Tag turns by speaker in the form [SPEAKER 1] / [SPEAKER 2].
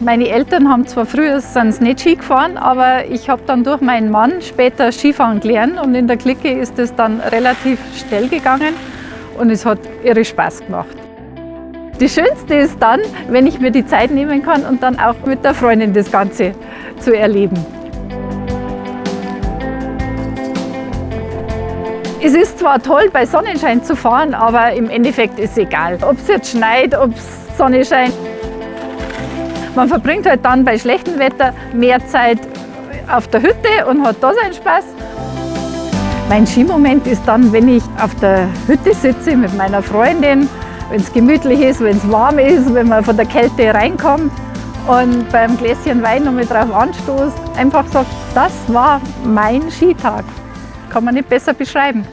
[SPEAKER 1] Meine Eltern haben zwar früher sind nicht Ski gefahren, aber ich habe dann durch meinen Mann später Skifahren gelernt und in der Clique ist es dann relativ schnell gegangen und es hat irre Spaß gemacht. Das Schönste ist dann, wenn ich mir die Zeit nehmen kann und dann auch mit der Freundin das Ganze zu erleben. Es ist zwar toll, bei Sonnenschein zu fahren, aber im Endeffekt ist es egal, ob es jetzt schneit, ob es Sonne scheint. Man verbringt halt dann bei schlechtem Wetter mehr Zeit auf der Hütte und hat da seinen Spaß. Mein Skimoment ist dann, wenn ich auf der Hütte sitze mit meiner Freundin wenn es gemütlich ist, wenn es warm ist, wenn man von der Kälte reinkommt und beim Gläschen Wein noch mit drauf anstoßt, einfach sagt, das war mein Skitag. Kann man nicht besser beschreiben.